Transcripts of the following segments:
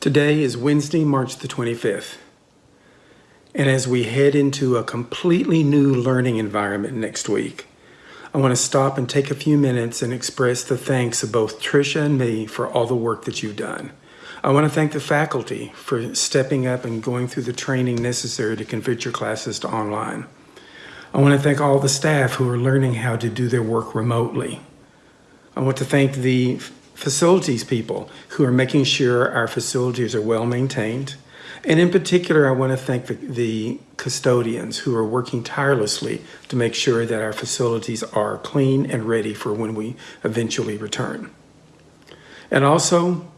Today is Wednesday, March the 25th. And as we head into a completely new learning environment next week, I want to stop and take a few minutes and express the thanks of both Tricia and me for all the work that you've done. I want to thank the faculty for stepping up and going through the training necessary to convert your classes to online. I want to thank all the staff who are learning how to do their work remotely. I want to thank the facilities people who are making sure our facilities are well maintained. And in particular, I want to thank the, the, custodians who are working tirelessly to make sure that our facilities are clean and ready for when we eventually return. And also,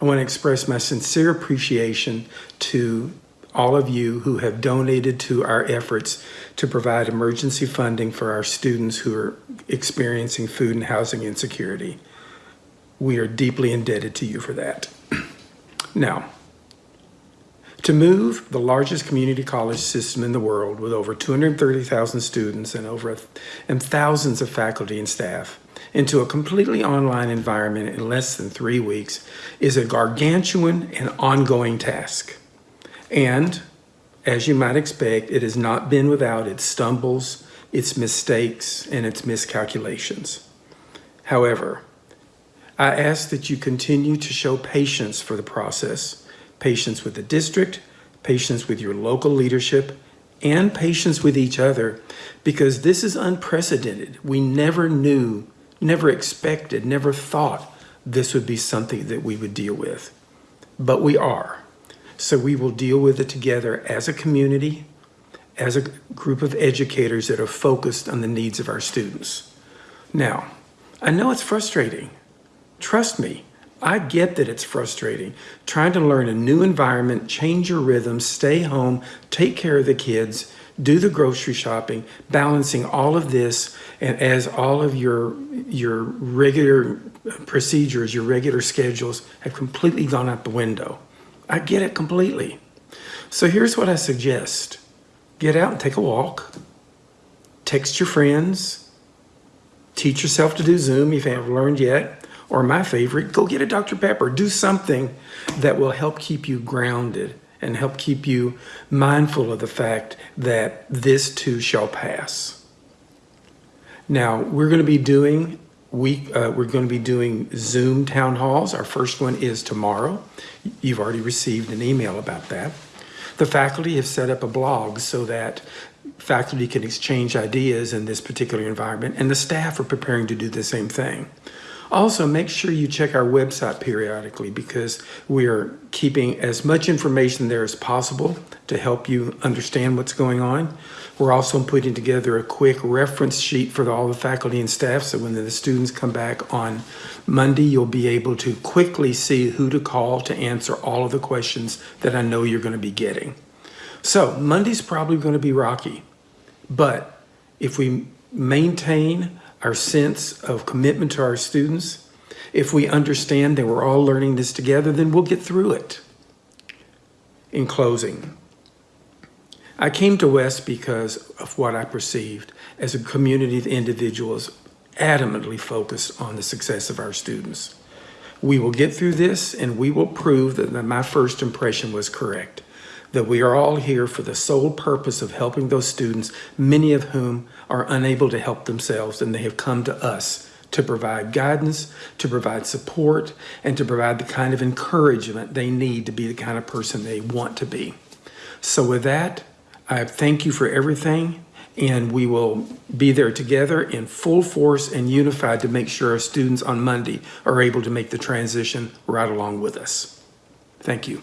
I want to express my sincere appreciation to all of you who have donated to our efforts to provide emergency funding for our students who are experiencing food and housing insecurity. We are deeply indebted to you for that. now, to move the largest community college system in the world with over 230,000 students and over and thousands of faculty and staff into a completely online environment in less than three weeks is a gargantuan and ongoing task. And as you might expect, it has not been without its stumbles, its mistakes, and its miscalculations. However, I ask that you continue to show patience for the process, patience with the district, patience with your local leadership, and patience with each other, because this is unprecedented. We never knew, never expected, never thought this would be something that we would deal with. But we are. So we will deal with it together as a community, as a group of educators that are focused on the needs of our students. Now, I know it's frustrating. Trust me, I get that it's frustrating. Trying to learn a new environment, change your rhythm, stay home, take care of the kids, do the grocery shopping, balancing all of this, and as all of your, your regular procedures, your regular schedules have completely gone out the window. I get it completely. So here's what I suggest. Get out and take a walk. Text your friends. Teach yourself to do Zoom if you haven't learned yet. Or my favorite, go get a Dr. Pepper. Do something that will help keep you grounded and help keep you mindful of the fact that this too shall pass. Now, we're going to be doing week, uh, we're going to be doing Zoom town halls. Our first one is tomorrow. You've already received an email about that. The faculty have set up a blog so that faculty can exchange ideas in this particular environment, and the staff are preparing to do the same thing. Also, make sure you check our website periodically because we are keeping as much information there as possible to help you understand what's going on. We're also putting together a quick reference sheet for all the faculty and staff so when the students come back on Monday, you'll be able to quickly see who to call to answer all of the questions that I know you're going to be getting. So Monday's probably going to be rocky, but if we maintain our sense of commitment to our students, if we understand that we're all learning this together, then we'll get through it. In closing, I came to West because of what I perceived as a community of individuals adamantly focused on the success of our students. We will get through this and we will prove that my first impression was correct that we are all here for the sole purpose of helping those students, many of whom are unable to help themselves and they have come to us to provide guidance, to provide support, and to provide the kind of encouragement they need to be the kind of person they want to be. So with that, I thank you for everything and we will be there together in full force and unified to make sure our students on Monday are able to make the transition right along with us. Thank you.